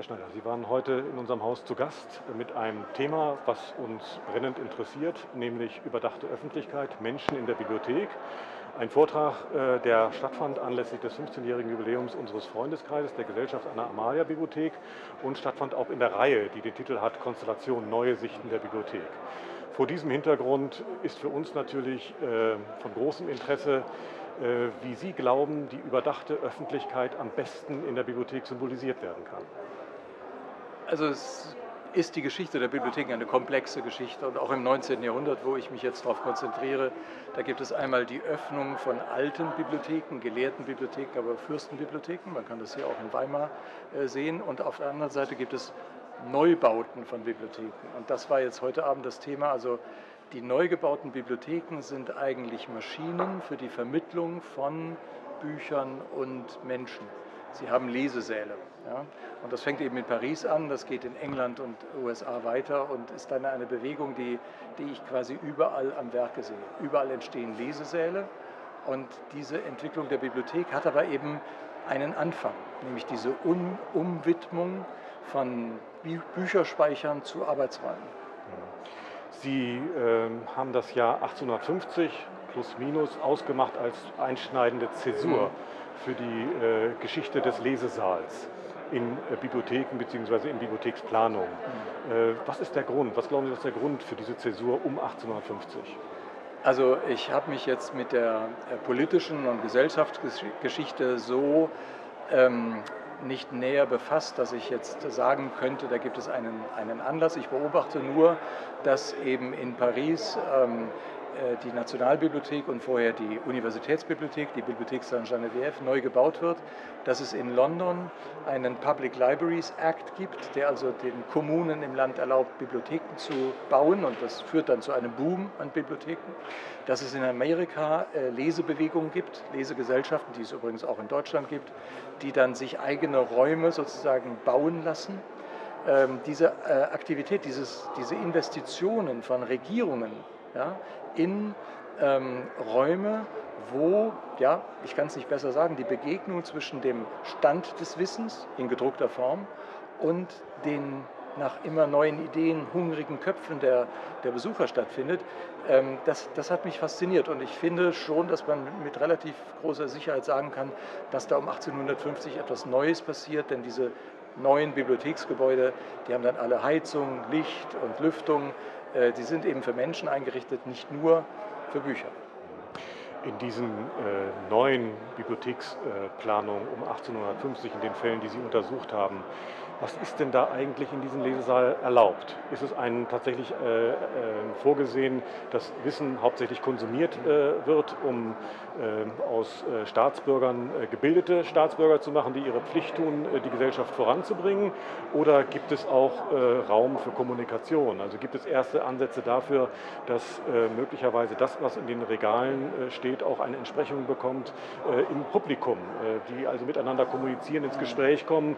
Herr Schneider, Sie waren heute in unserem Haus zu Gast mit einem Thema, was uns brennend interessiert, nämlich überdachte Öffentlichkeit, Menschen in der Bibliothek. Ein Vortrag, äh, der stattfand anlässlich des 15-jährigen Jubiläums unseres Freundeskreises, der Gesellschaft Anna Amalia Bibliothek und stattfand auch in der Reihe, die den Titel hat Konstellation Neue Sichten der Bibliothek. Vor diesem Hintergrund ist für uns natürlich äh, von großem Interesse, äh, wie Sie glauben, die überdachte Öffentlichkeit am besten in der Bibliothek symbolisiert werden kann. Also es ist die Geschichte der Bibliotheken eine komplexe Geschichte und auch im 19. Jahrhundert, wo ich mich jetzt darauf konzentriere, da gibt es einmal die Öffnung von alten Bibliotheken, gelehrten Bibliotheken, aber Fürstenbibliotheken, man kann das hier auch in Weimar äh, sehen und auf der anderen Seite gibt es Neubauten von Bibliotheken und das war jetzt heute Abend das Thema, also die neu gebauten Bibliotheken sind eigentlich Maschinen für die Vermittlung von Büchern und Menschen. Sie haben Lesesäle. Ja? Und das fängt eben in Paris an, das geht in England und USA weiter und ist dann eine Bewegung, die, die ich quasi überall am Werke sehe. Überall entstehen Lesesäle und diese Entwicklung der Bibliothek hat aber eben einen Anfang, nämlich diese um Umwidmung von Bü Bücherspeichern zu Arbeitsräumen. Sie äh, haben das Jahr 1850 plus minus ausgemacht als einschneidende Zäsur mhm. Für die äh, Geschichte des Lesesaals in äh, Bibliotheken bzw. in Bibliotheksplanung. Mhm. Äh, was ist der Grund? Was glauben Sie, ist der Grund für diese Zäsur um 1850? Also ich habe mich jetzt mit der äh, politischen und Gesellschaftsgeschichte so ähm, nicht näher befasst, dass ich jetzt sagen könnte, da gibt es einen, einen Anlass. Ich beobachte nur, dass eben in Paris ähm, äh, die Nationalbibliothek und vorher die Universitätsbibliothek, die Bibliothek Saint-Geneviève, neu gebaut wird, dass es in London einen Public Libraries Act gibt, der also den Kommunen im Land erlaubt, Bibliotheken zu bauen und das führt dann zu einem Boom an Bibliotheken, dass es in Amerika äh, Lesebewegungen gibt, Lesegesellschaften, die es übrigens auch in Deutschland gibt, die dann sich eigene Räume sozusagen bauen lassen. Ähm, diese äh, Aktivität, dieses, diese Investitionen von Regierungen ja, in ähm, Räume, wo, ja, ich kann es nicht besser sagen, die Begegnung zwischen dem Stand des Wissens in gedruckter Form und den nach immer neuen Ideen hungrigen Köpfen der, der Besucher stattfindet, ähm, das, das hat mich fasziniert. Und ich finde schon, dass man mit relativ großer Sicherheit sagen kann, dass da um 1850 etwas Neues passiert, denn diese neuen Bibliotheksgebäude, die haben dann alle Heizung, Licht und Lüftung, die sind eben für Menschen eingerichtet, nicht nur für Bücher. In diesen äh, neuen Bibliotheksplanungen um 1850, in den Fällen, die Sie untersucht haben, was ist denn da eigentlich in diesem Lesesaal erlaubt? Ist es einen tatsächlich äh, äh, vorgesehen, dass Wissen hauptsächlich konsumiert äh, wird, um äh, aus äh, Staatsbürgern äh, gebildete Staatsbürger zu machen, die ihre Pflicht tun, die Gesellschaft voranzubringen? Oder gibt es auch Raum für Kommunikation? Also gibt es erste Ansätze dafür, dass möglicherweise das, was in den Regalen steht, auch eine Entsprechung bekommt im Publikum, die also miteinander kommunizieren, ins Gespräch kommen,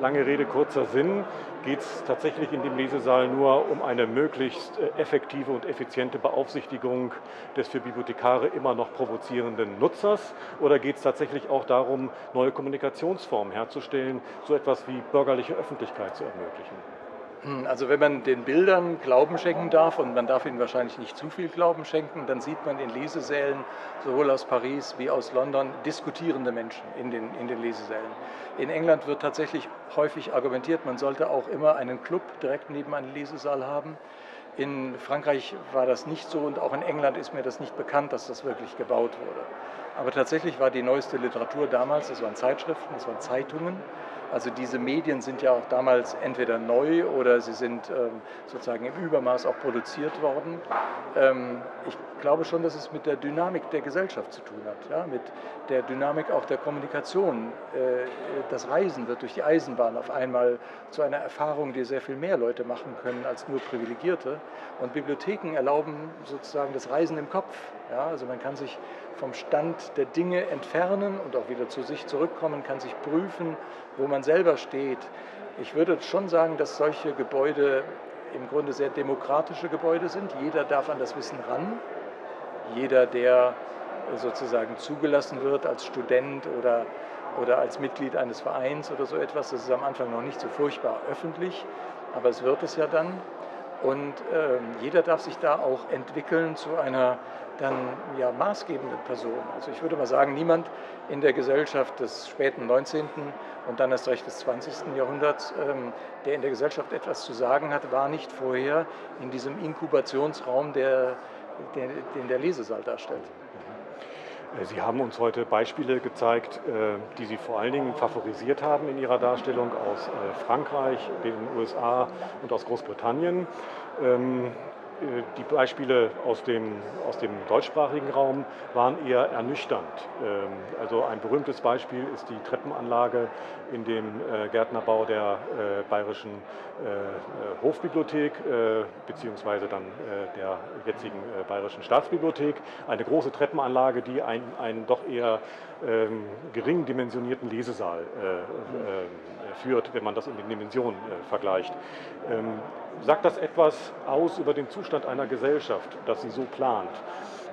lange Lange Rede, kurzer Sinn, geht es tatsächlich in dem Lesesaal nur um eine möglichst äh, effektive und effiziente Beaufsichtigung des für Bibliothekare immer noch provozierenden Nutzers oder geht es tatsächlich auch darum, neue Kommunikationsformen herzustellen, so etwas wie bürgerliche Öffentlichkeit zu ermöglichen? Hm, also wenn man den Bildern Glauben schenken darf, und man darf ihnen wahrscheinlich nicht zu viel Glauben schenken, dann sieht man in Lesesälen, sowohl aus Paris wie aus London, diskutierende Menschen in den, in den Lesesälen. In England wird tatsächlich häufig argumentiert, man sollte auch immer einen Club direkt neben einem Lesesaal haben. In Frankreich war das nicht so und auch in England ist mir das nicht bekannt, dass das wirklich gebaut wurde. Aber tatsächlich war die neueste Literatur damals, das waren Zeitschriften, das waren Zeitungen, also diese Medien sind ja auch damals entweder neu oder sie sind ähm, sozusagen im Übermaß auch produziert worden. Ähm, ich glaube schon, dass es mit der Dynamik der Gesellschaft zu tun hat, ja? mit der Dynamik auch der Kommunikation. Äh, das Reisen wird durch die Eisenbahn auf einmal zu einer Erfahrung, die sehr viel mehr Leute machen können als nur Privilegierte. Und Bibliotheken erlauben sozusagen das Reisen im Kopf. Ja? Also man kann sich vom Stand der Dinge entfernen und auch wieder zu sich zurückkommen, kann sich prüfen, wo man selber steht. Ich würde schon sagen, dass solche Gebäude im Grunde sehr demokratische Gebäude sind. Jeder darf an das Wissen ran. Jeder, der sozusagen zugelassen wird als Student oder oder als Mitglied eines Vereins oder so etwas. Das ist am Anfang noch nicht so furchtbar öffentlich, aber es wird es ja dann. Und äh, jeder darf sich da auch entwickeln zu einer dann ja maßgebenden Person. Also ich würde mal sagen, niemand in der Gesellschaft des späten 19. und dann erst recht des 20. Jahrhunderts, ähm, der in der Gesellschaft etwas zu sagen hat, war nicht vorher in diesem Inkubationsraum, der, der, den der Lesesaal darstellt. Äh, Sie haben uns heute Beispiele gezeigt, äh, die Sie vor allen Dingen favorisiert haben in Ihrer Darstellung aus äh, Frankreich, den USA und aus Großbritannien. Ähm, äh, die Beispiele aus dem, aus dem deutschsprachigen Raum waren eher ernüchternd. Ähm, also ein berühmtes Beispiel ist die Treppenanlage in dem äh, Gärtnerbau der äh, Bayerischen Hofbibliothek beziehungsweise dann der jetzigen Bayerischen Staatsbibliothek. Eine große Treppenanlage, die einen, einen doch eher ähm, gering dimensionierten Lesesaal führt, wenn man das in den Dimensionen vergleicht. Sagt das etwas aus über den Zustand einer Gesellschaft, dass sie so plant?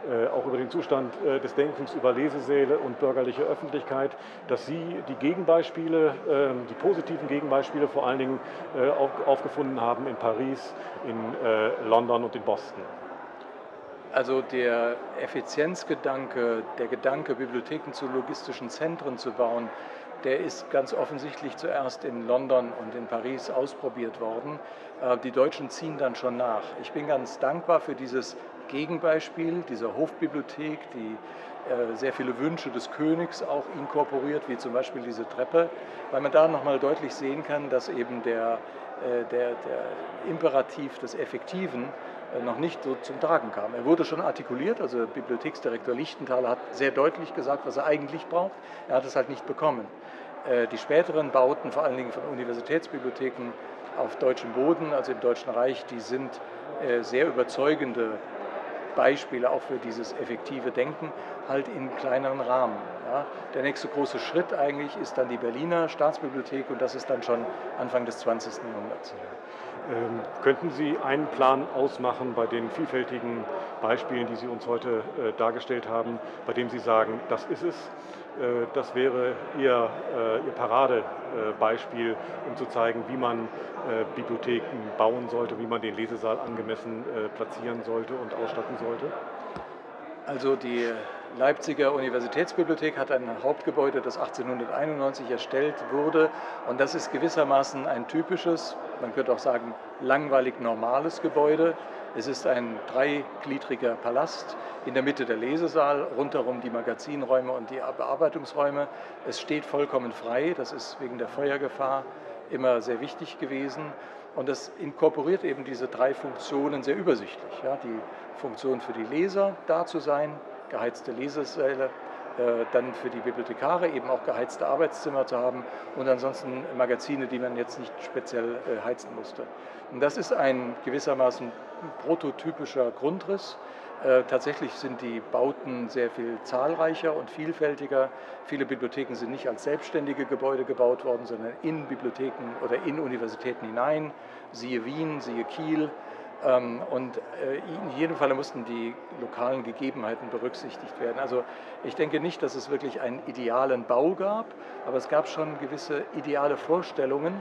Äh, auch über den Zustand äh, des Denkens über Lesesäle und bürgerliche Öffentlichkeit, dass Sie die Gegenbeispiele, äh, die positiven Gegenbeispiele vor allen Dingen äh, auf, aufgefunden haben in Paris, in äh, London und in Boston. Also der Effizienzgedanke, der Gedanke, Bibliotheken zu logistischen Zentren zu bauen, der ist ganz offensichtlich zuerst in London und in Paris ausprobiert worden. Äh, die Deutschen ziehen dann schon nach. Ich bin ganz dankbar für dieses Gegenbeispiel dieser Hofbibliothek, die äh, sehr viele Wünsche des Königs auch inkorporiert, wie zum Beispiel diese Treppe, weil man da nochmal deutlich sehen kann, dass eben der, äh, der, der Imperativ des Effektiven noch nicht so zum Tragen kam. Er wurde schon artikuliert, also Bibliotheksdirektor Lichtenthaler hat sehr deutlich gesagt, was er eigentlich braucht. Er hat es halt nicht bekommen. Die späteren Bauten, vor allen Dingen von Universitätsbibliotheken, auf deutschem Boden, also im Deutschen Reich, die sind äh, sehr überzeugende Beispiele auch für dieses effektive Denken, halt in kleineren Rahmen. Ja. Der nächste große Schritt eigentlich ist dann die Berliner Staatsbibliothek und das ist dann schon Anfang des 20. Jahrhunderts. Ähm, könnten Sie einen Plan ausmachen bei den vielfältigen Beispielen, die Sie uns heute äh, dargestellt haben, bei dem Sie sagen, das ist es, das wäre Ihr, äh, Ihr Paradebeispiel, um zu zeigen, wie man äh, Bibliotheken bauen sollte, wie man den Lesesaal angemessen platzieren sollte und ausstatten sollte? Also die Leipziger Universitätsbibliothek hat ein Hauptgebäude, das 1891 erstellt wurde. Und das ist gewissermaßen ein typisches, man könnte auch sagen, langweilig normales Gebäude. Es ist ein dreigliedriger Palast, in der Mitte der Lesesaal, rundherum die Magazinräume und die Bearbeitungsräume. Es steht vollkommen frei, das ist wegen der Feuergefahr immer sehr wichtig gewesen. Und das inkorporiert eben diese drei Funktionen sehr übersichtlich. Ja, die Funktion für die Leser da zu sein, geheizte Lesesäle, dann für die Bibliothekare eben auch geheizte Arbeitszimmer zu haben und ansonsten Magazine, die man jetzt nicht speziell äh, heizen musste. Und das ist ein gewissermaßen prototypischer Grundriss. Äh, tatsächlich sind die Bauten sehr viel zahlreicher und vielfältiger. Viele Bibliotheken sind nicht als selbstständige Gebäude gebaut worden, sondern in Bibliotheken oder in Universitäten hinein. Siehe Wien, siehe Kiel. Ähm, und äh, in jedem Fall mussten die lokalen Gegebenheiten berücksichtigt werden. Also ich denke nicht, dass es wirklich einen idealen Bau gab, aber es gab schon gewisse ideale Vorstellungen,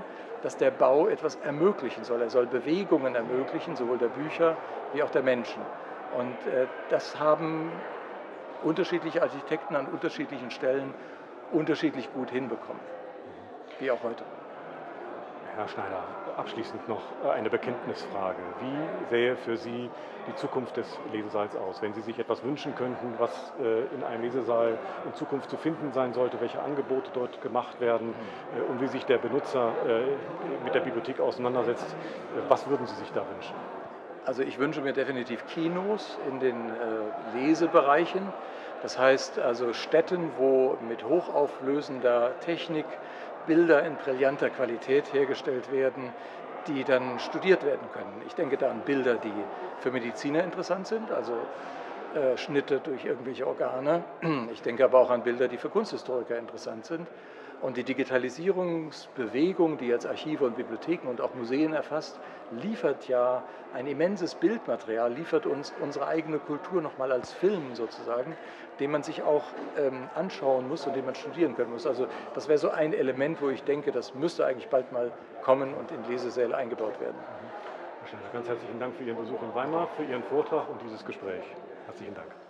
dass der Bau etwas ermöglichen soll. Er soll Bewegungen ermöglichen, sowohl der Bücher wie auch der Menschen. Und äh, das haben unterschiedliche Architekten an unterschiedlichen Stellen unterschiedlich gut hinbekommen, wie auch heute. Herr Schneider, abschließend noch äh, eine Bekenntnisfrage. Wie sähe für Sie die Zukunft des Lesesaals aus? Wenn Sie sich etwas wünschen könnten, was äh, in einem Lesesaal in Zukunft zu finden sein sollte, welche Angebote dort gemacht werden äh, und wie sich der Benutzer mit der Bibliothek auseinandersetzt, was würden Sie sich da wünschen? Also ich wünsche mir definitiv Kinos in den Lesebereichen. Das heißt also Städten, wo mit hochauflösender Technik Bilder in brillanter Qualität hergestellt werden, die dann studiert werden können. Ich denke da an Bilder, die für Mediziner interessant sind, also äh, Schnitte durch irgendwelche Organe. Ich denke aber auch an Bilder, die für Kunsthistoriker interessant sind. Und die Digitalisierungsbewegung, die jetzt Archive und Bibliotheken und auch Museen erfasst, liefert ja ein immenses Bildmaterial, liefert uns unsere eigene Kultur nochmal als Film sozusagen, den man sich auch ähm, anschauen muss und den man studieren können muss. Also das wäre so ein Element, wo ich denke, das müsste eigentlich bald mal kommen und in Lesesäle eingebaut werden. Ganz herzlichen Dank für Ihren Besuch in Weimar, für Ihren Vortrag und dieses Gespräch. Herzlichen Dank.